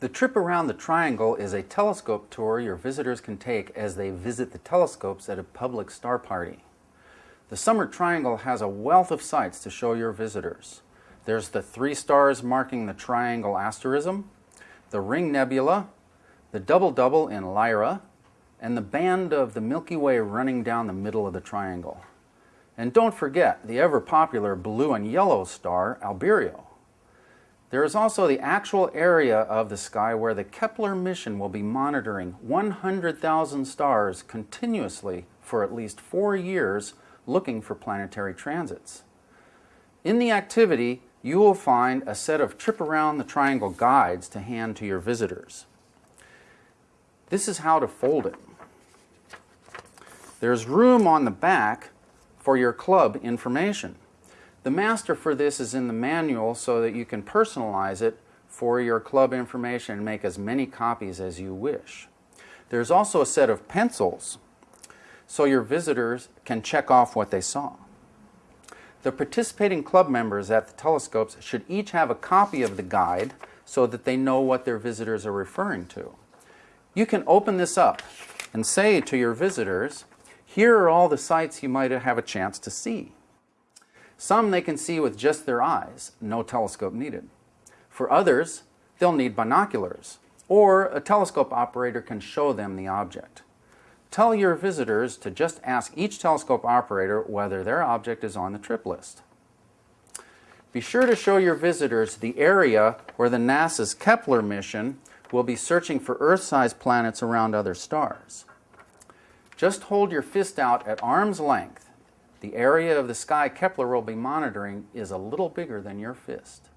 The trip around the triangle is a telescope tour your visitors can take as they visit the telescopes at a public star party. The summer triangle has a wealth of sights to show your visitors. There's the three stars marking the triangle asterism, the ring nebula, the double-double in Lyra, and the band of the Milky Way running down the middle of the triangle. And don't forget the ever-popular blue and yellow star, Albireo. There is also the actual area of the sky where the Kepler mission will be monitoring 100,000 stars continuously for at least four years looking for planetary transits. In the activity, you will find a set of trip around the triangle guides to hand to your visitors. This is how to fold it. There's room on the back for your club information. The master for this is in the manual so that you can personalize it for your club information and make as many copies as you wish. There's also a set of pencils so your visitors can check off what they saw. The participating club members at the telescopes should each have a copy of the guide so that they know what their visitors are referring to. You can open this up and say to your visitors, here are all the sites you might have a chance to see. Some they can see with just their eyes, no telescope needed. For others, they'll need binoculars, or a telescope operator can show them the object. Tell your visitors to just ask each telescope operator whether their object is on the trip list. Be sure to show your visitors the area where the NASA's Kepler mission will be searching for Earth-sized planets around other stars. Just hold your fist out at arm's length the area of the sky Kepler will be monitoring is a little bigger than your fist.